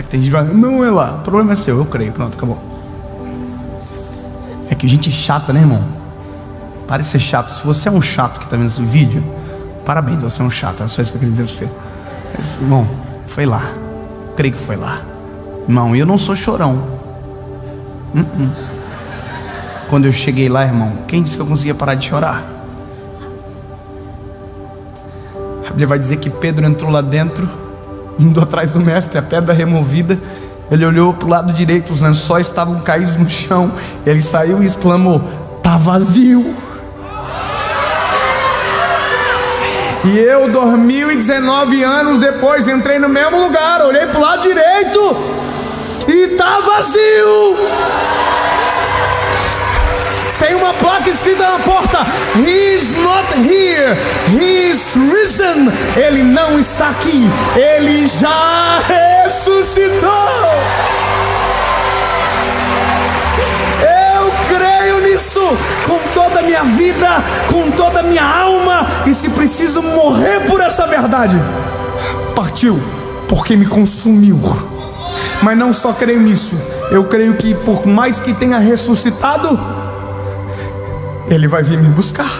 É que tem gente que vai, não é lá, o problema é seu, eu creio, pronto, acabou. É que gente chata, né, irmão? Pare de ser chato. Se você é um chato que está vendo esse vídeo, parabéns, você é um chato. É só isso que eu queria dizer pra você. Mas, irmão, foi lá. Creio que foi lá. Irmão, eu não sou chorão. Uh -uh. Quando eu cheguei lá, irmão, quem disse que eu conseguia parar de chorar? A Bíblia vai dizer que Pedro entrou lá dentro, indo atrás do mestre, a pedra removida. Ele olhou para o lado direito, os lençóis estavam caídos no chão. Ele saiu e exclamou: Está vazio. E eu, 2019 anos depois, entrei no mesmo lugar, olhei para o lado direito e está vazio. Tem uma placa escrita na porta: He's not here, He's risen. Ele não está aqui, ele já ressuscitou. Eu creio nisso com toda a minha vida, com toda a minha alma, e se preciso morrer por essa verdade, partiu, porque me consumiu. Mas não só creio nisso, eu creio que por mais que tenha ressuscitado, ele vai vir me buscar.